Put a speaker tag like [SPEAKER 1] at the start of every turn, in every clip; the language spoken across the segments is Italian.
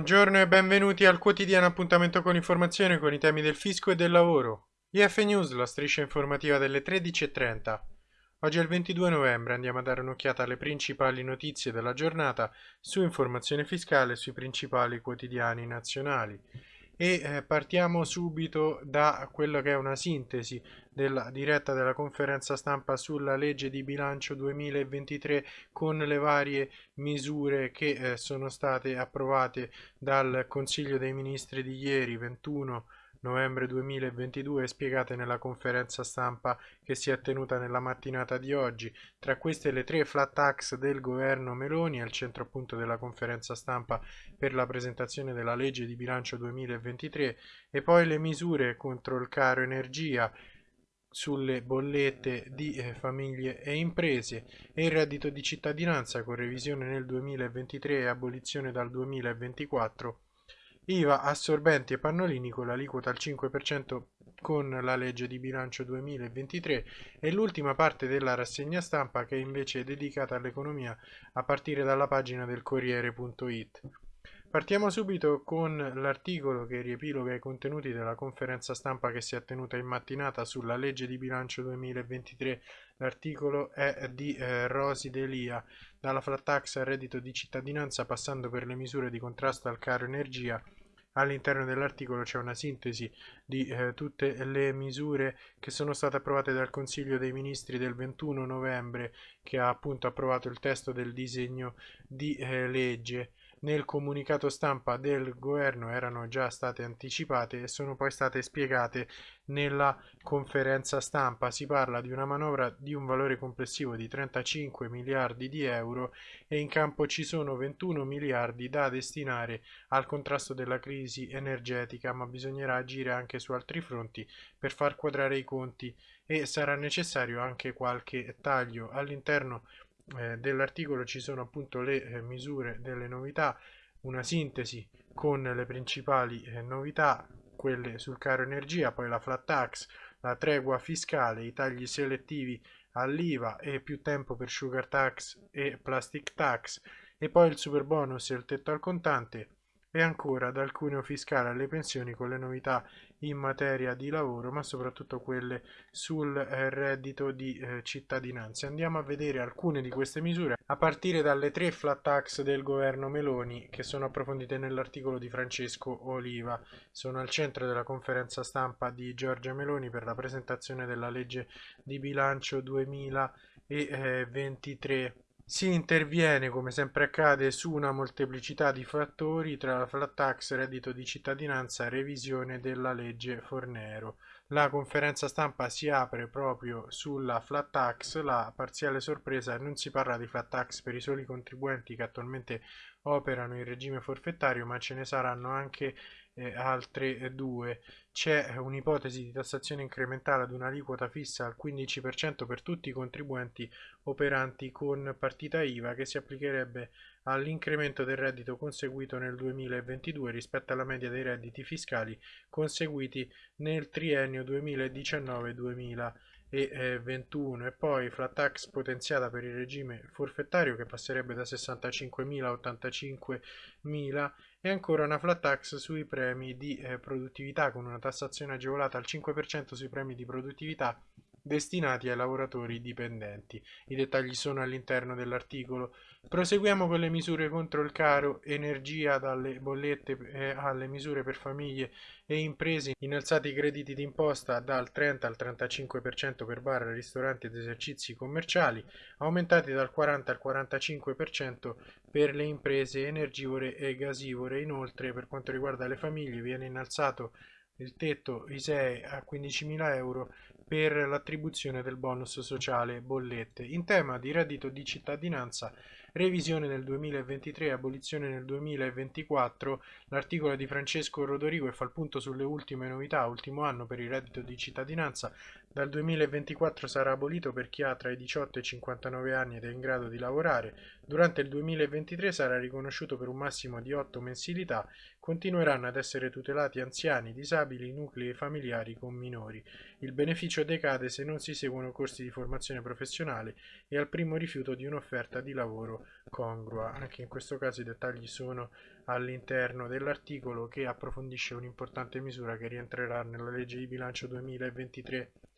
[SPEAKER 1] Buongiorno e benvenuti al quotidiano appuntamento con informazione con i temi del fisco e del lavoro. IF News, la striscia informativa delle 13.30. Oggi è il 22 novembre, andiamo a dare un'occhiata alle principali notizie della giornata su informazione fiscale sui principali quotidiani nazionali e eh, partiamo subito da quella che è una sintesi della diretta della conferenza stampa sulla legge di bilancio 2023 con le varie misure che eh, sono state approvate dal Consiglio dei Ministri di ieri 21 novembre 2022 spiegate nella conferenza stampa che si è tenuta nella mattinata di oggi. Tra queste le tre flat tax del governo Meloni al centro appunto della conferenza stampa per la presentazione della legge di bilancio 2023 e poi le misure contro il caro energia sulle bollette di eh, famiglie e imprese e il reddito di cittadinanza con revisione nel 2023 e abolizione dal 2024 IVA assorbenti e pannolini con l'aliquota al 5% con la legge di bilancio 2023 e l'ultima parte della rassegna stampa che invece è dedicata all'economia a partire dalla pagina del Corriere.it. Partiamo subito con l'articolo che riepiloga i contenuti della conferenza stampa che si è tenuta in mattinata sulla legge di bilancio 2023. L'articolo è di eh, Rosi Delia, dalla flat tax al reddito di cittadinanza passando per le misure di contrasto al caro energia All'interno dell'articolo c'è una sintesi di eh, tutte le misure che sono state approvate dal Consiglio dei Ministri del 21 novembre che ha appunto approvato il testo del disegno di eh, legge nel comunicato stampa del governo erano già state anticipate e sono poi state spiegate nella conferenza stampa. Si parla di una manovra di un valore complessivo di 35 miliardi di euro e in campo ci sono 21 miliardi da destinare al contrasto della crisi energetica, ma bisognerà agire anche su altri fronti per far quadrare i conti e sarà necessario anche qualche taglio all'interno eh, dell'articolo ci sono appunto le eh, misure delle novità, una sintesi con le principali eh, novità, quelle sul caro energia, poi la flat tax, la tregua fiscale, i tagli selettivi all'IVA e più tempo per sugar tax e plastic tax e poi il super bonus e il tetto al contante e ancora dal cuneo fiscale alle pensioni con le novità in materia di lavoro ma soprattutto quelle sul eh, reddito di eh, cittadinanza. Andiamo a vedere alcune di queste misure a partire dalle tre flat tax del governo Meloni che sono approfondite nell'articolo di Francesco Oliva. Sono al centro della conferenza stampa di Giorgia Meloni per la presentazione della legge di bilancio 2023 si interviene, come sempre accade, su una molteplicità di fattori tra la flat tax, reddito di cittadinanza revisione della legge Fornero. La conferenza stampa si apre proprio sulla flat tax, la parziale sorpresa non si parla di flat tax per i soli contribuenti che attualmente operano in regime forfettario, ma ce ne saranno anche eh, altre due. C'è un'ipotesi di tassazione incrementale ad un'aliquota fissa al 15% per tutti i contribuenti operanti con partita IVA che si applicherebbe all'incremento del reddito conseguito nel 2022 rispetto alla media dei redditi fiscali conseguiti nel triennio 2019-2021 e 21 e poi flat tax potenziata per il regime forfettario che passerebbe da 65.000 a 85.000 e ancora una flat tax sui premi di eh, produttività con una tassazione agevolata al 5% sui premi di produttività destinati ai lavoratori dipendenti. I dettagli sono all'interno dell'articolo. Proseguiamo con le misure contro il caro energia, dalle bollette eh, alle misure per famiglie e imprese, innalzati i crediti d'imposta dal 30 al 35% per bar, ristoranti ed esercizi commerciali, aumentati dal 40 al 45% per le imprese energivore e gasivore. Inoltre, per quanto riguarda le famiglie, viene innalzato il tetto ISEE a 15.000 euro per l'attribuzione del bonus sociale bollette. In tema di reddito di cittadinanza, revisione nel 2023 e abolizione nel 2024, l'articolo di Francesco Rodorigo fa il punto sulle ultime novità, ultimo anno per il reddito di cittadinanza, Dal 2024 sarà abolito per chi ha tra i 18 e i 59 anni ed è in grado di lavorare. Durante il 2023 sarà riconosciuto per un massimo di 8 mensilità. Continueranno ad essere tutelati anziani, disabili, nuclei familiari con minori. Il beneficio decade se non si seguono corsi di formazione professionale e al primo rifiuto di un'offerta di lavoro congrua. Anche in questo caso i dettagli sono all'interno dell'articolo che approfondisce un'importante misura che rientrerà nella legge di bilancio 2023.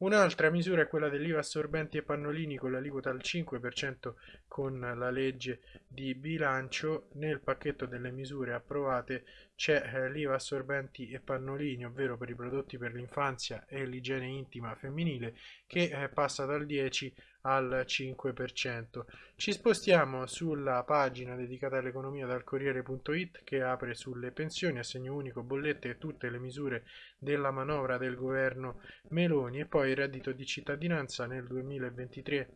[SPEAKER 1] Un'altra misura è quella dell'IVA assorbenti e pannolini con l'aliquota al 5% con la legge di bilancio. Nel pacchetto delle misure approvate c'è eh, l'IVA assorbenti e pannolini, ovvero per i prodotti per l'infanzia e l'igiene intima femminile, che eh, passa dal 10 al 5%. Ci spostiamo sulla pagina dedicata all'economia dal Corriere.it che apre sulle pensioni, assegno unico, bollette e tutte le misure della manovra del governo Meloni e poi il reddito di cittadinanza nel 2023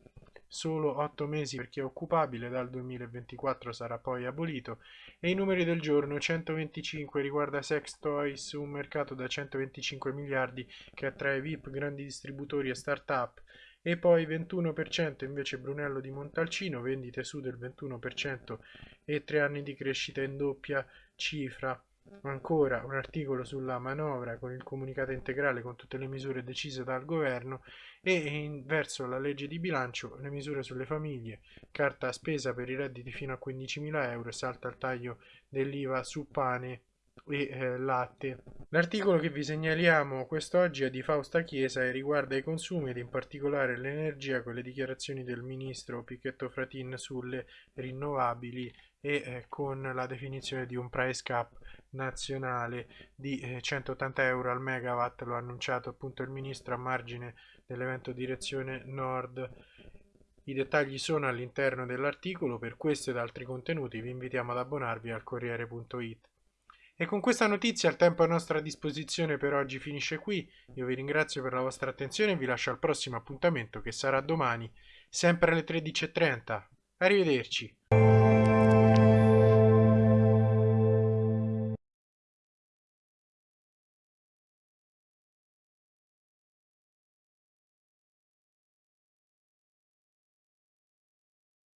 [SPEAKER 1] solo 8 mesi per chi è occupabile, dal 2024 sarà poi abolito. E i numeri del giorno 125 riguarda Sex Toys, un mercato da 125 miliardi che attrae VIP, grandi distributori e start-up. E poi 21% invece Brunello di Montalcino, vendite su del 21% e 3 anni di crescita in doppia cifra. Ancora un articolo sulla manovra con il comunicato integrale con tutte le misure decise dal governo e in, verso la legge di bilancio le misure sulle famiglie, carta spesa per i redditi fino a 15.000 euro, salta il taglio dell'IVA su pane e eh, latte. L'articolo che vi segnaliamo quest'oggi è di Fausta Chiesa e riguarda i consumi ed in particolare l'energia con le dichiarazioni del ministro Picchetto Fratin sulle rinnovabili e eh, con la definizione di un price cap nazionale di eh, 180 euro al megawatt, lo ha annunciato appunto il ministro a margine dell'evento Direzione Nord. I dettagli sono all'interno dell'articolo, per questo ed altri contenuti vi invitiamo ad abbonarvi al Corriere.it. E con questa notizia il tempo a nostra disposizione per oggi finisce qui. Io vi ringrazio per la vostra attenzione e vi lascio al prossimo appuntamento che sarà domani, sempre alle 13.30. Arrivederci.